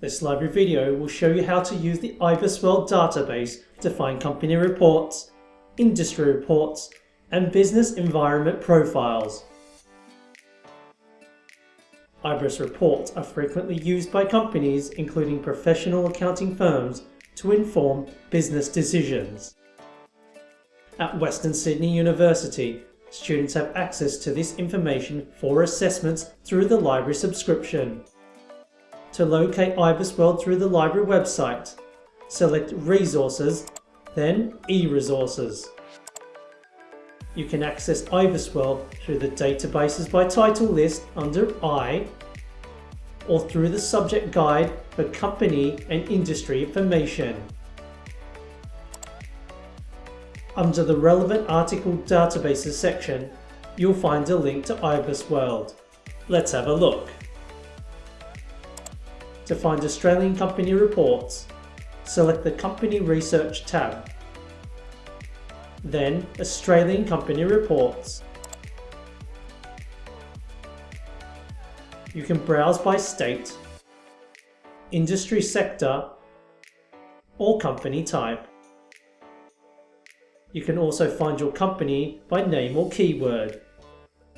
This library video will show you how to use the IBISWorld database to find company reports, industry reports, and business environment profiles. IBIS reports are frequently used by companies including professional accounting firms to inform business decisions. At Western Sydney University, students have access to this information for assessments through the library subscription. To locate IBISWorld through the library website, select Resources, then e-Resources. You can access IBISWorld through the Databases by Title list under I, or through the subject guide for company and industry information. Under the relevant article databases section, you'll find a link to IBISWorld. Let's have a look. To find Australian company reports, select the Company Research tab. Then Australian Company Reports. You can browse by state, industry sector, or company type. You can also find your company by name or keyword.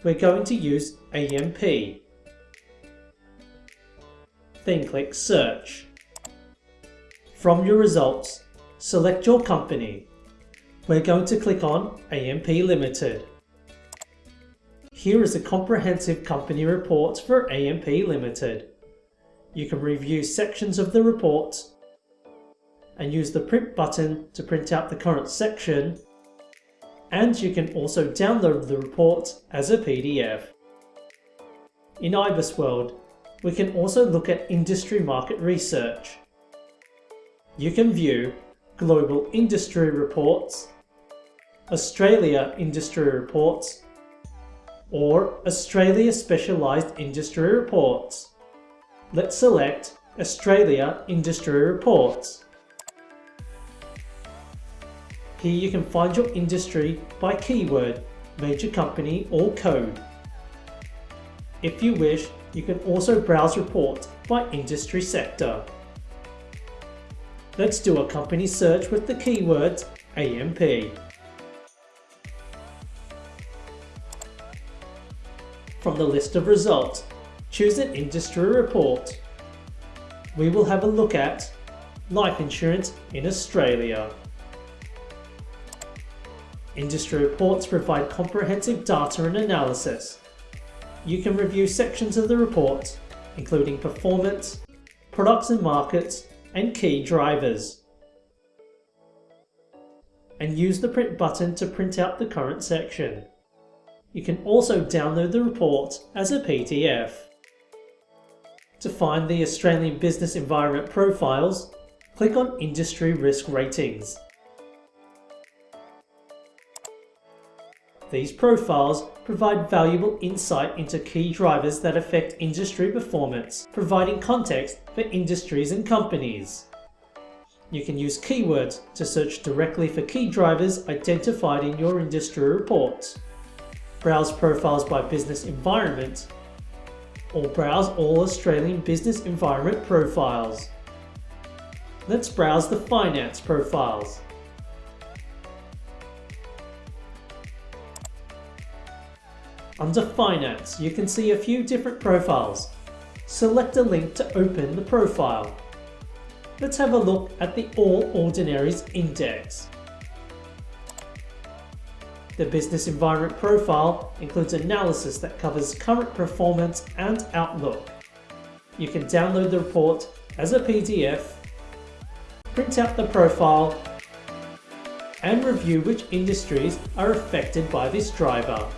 We're going to use AMP then click Search. From your results, select your company. We're going to click on AMP Limited. Here is a comprehensive company report for AMP Limited. You can review sections of the report and use the print button to print out the current section and you can also download the report as a PDF. In IBISWorld, we can also look at industry market research. You can view Global Industry Reports, Australia Industry Reports, or Australia Specialised Industry Reports. Let's select Australia Industry Reports. Here you can find your industry by keyword, major company or code. If you wish, you can also browse reports by industry sector. Let's do a company search with the keywords AMP. From the list of results, choose an industry report. We will have a look at life insurance in Australia. Industry reports provide comprehensive data and analysis you can review sections of the report, including performance, products and markets, and key drivers. And use the print button to print out the current section. You can also download the report as a PDF. To find the Australian Business Environment Profiles, click on Industry Risk Ratings. These profiles provide valuable insight into key drivers that affect industry performance, providing context for industries and companies. You can use keywords to search directly for key drivers identified in your industry report. Browse profiles by business environment, or browse all Australian business environment profiles. Let's browse the finance profiles. Under Finance, you can see a few different profiles. Select a link to open the profile. Let's have a look at the All Ordinaries Index. The Business Environment Profile includes analysis that covers current performance and outlook. You can download the report as a PDF, print out the profile, and review which industries are affected by this driver.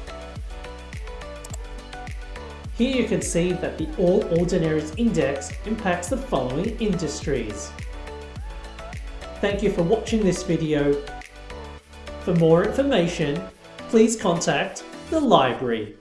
Here you can see that the All Ordinaries Index impacts the following industries. Thank you for watching this video. For more information, please contact the library.